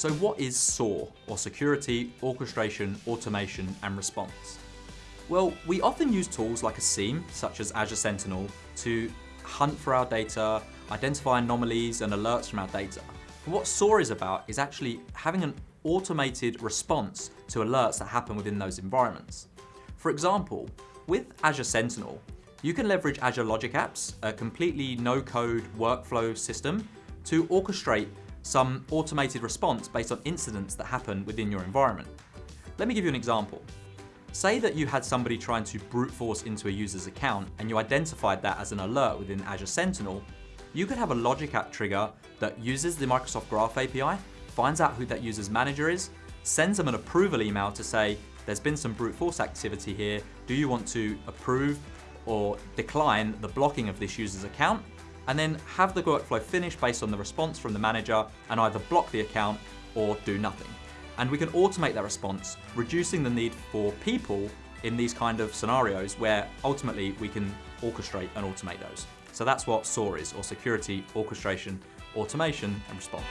So what is SOAR, or Security, Orchestration, Automation and Response? Well, we often use tools like a SIEM, such as Azure Sentinel, to hunt for our data, identify anomalies and alerts from our data. But what SOAR is about is actually having an automated response to alerts that happen within those environments. For example, with Azure Sentinel, you can leverage Azure Logic Apps, a completely no-code workflow system, to orchestrate some automated response based on incidents that happen within your environment. Let me give you an example. Say that you had somebody trying to brute force into a user's account and you identified that as an alert within Azure Sentinel, you could have a Logic App trigger that uses the Microsoft Graph API, finds out who that user's manager is, sends them an approval email to say, there's been some brute force activity here, do you want to approve or decline the blocking of this user's account? And then have the workflow finish based on the response from the manager and either block the account or do nothing. And we can automate that response, reducing the need for people in these kind of scenarios where ultimately we can orchestrate and automate those. So that's what SOAR is, or Security, Orchestration, Automation and Response.